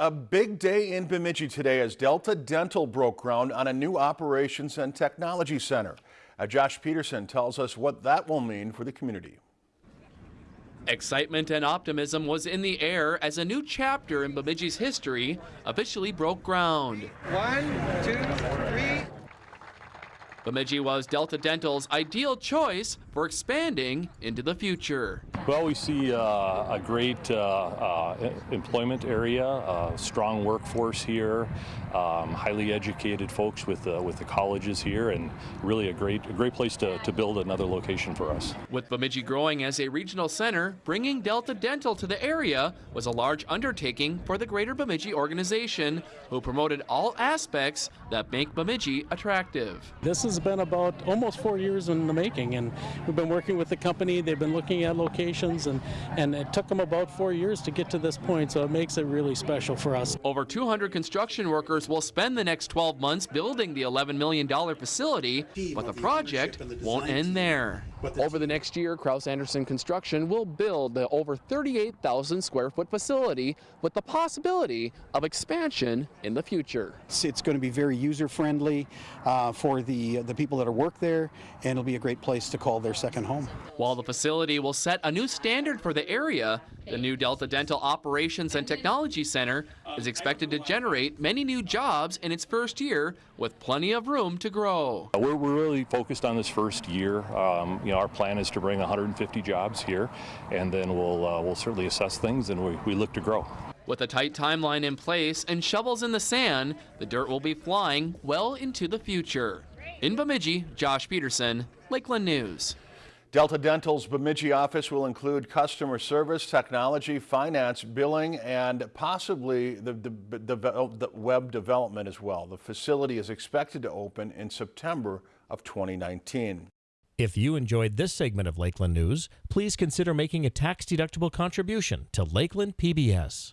A big day in Bemidji today as Delta Dental broke ground on a new operations and technology center. Uh, Josh Peterson tells us what that will mean for the community. Excitement and optimism was in the air as a new chapter in Bemidji's history officially broke ground. One, two, three. Bemidji was Delta Dental's ideal choice for expanding into the future. Well, we see uh, a great uh, uh, employment area, a strong workforce here, um, highly educated folks with uh, with the colleges here, and really a great a great place to, to build another location for us. With Bemidji growing as a regional center, bringing Delta Dental to the area was a large undertaking for the Greater Bemidji organization, who promoted all aspects that make Bemidji attractive. This has been about almost four years in the making, and we've been working with the company. They've been looking at locations, and, and it took them about four years to get to this point, so it makes it really special for us. Over 200 construction workers will spend the next 12 months building the $11 million facility, but the project won't end there. Over the next year, Kraus Anderson Construction will build the over 38,000 square foot facility with the possibility of expansion in the future. It's, it's going to be very user friendly uh, for the the people that are work there, and it'll be a great place to call their second home. While the facility will set a new standard for the area, the new Delta Dental Operations and Technology Center is expected to generate many new jobs in its first year with plenty of room to grow. We're, we're really focused on this first year. Um, you know, our plan is to bring 150 jobs here, and then we'll uh, we'll certainly assess things and we, we look to grow. With a tight timeline in place and shovels in the sand, the dirt will be flying well into the future. In Bemidji, Josh Peterson, Lakeland News. Delta Dental's Bemidji office will include customer service, technology, finance, billing, and possibly the, the, the, the, web development as well. The facility is expected to open in September of 2019. If you enjoyed this segment of Lakeland News, please consider making a tax-deductible contribution to Lakeland PBS.